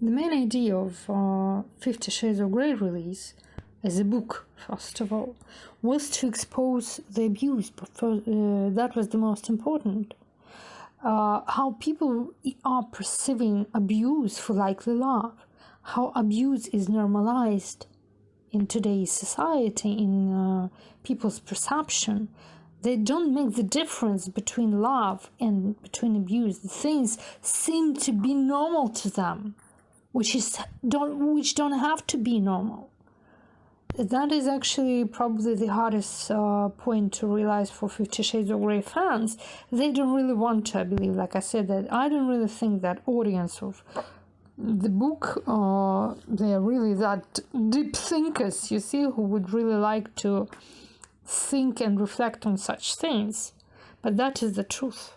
The main idea of uh, Fifty Shades of Grey release, as a book, first of all, was to expose the abuse. Uh, that was the most important. Uh, how people are perceiving abuse for likely love, how abuse is normalized in today's society, in uh, people's perception. They don't make the difference between love and between abuse. The things seem to be normal to them which is don't which don't have to be normal. That is actually probably the hardest uh, point to realize for 50 shades of Grey fans. They don't really want to i believe like i said that i don't really think that audience of the book uh, they are really that deep thinkers you see who would really like to think and reflect on such things. But that is the truth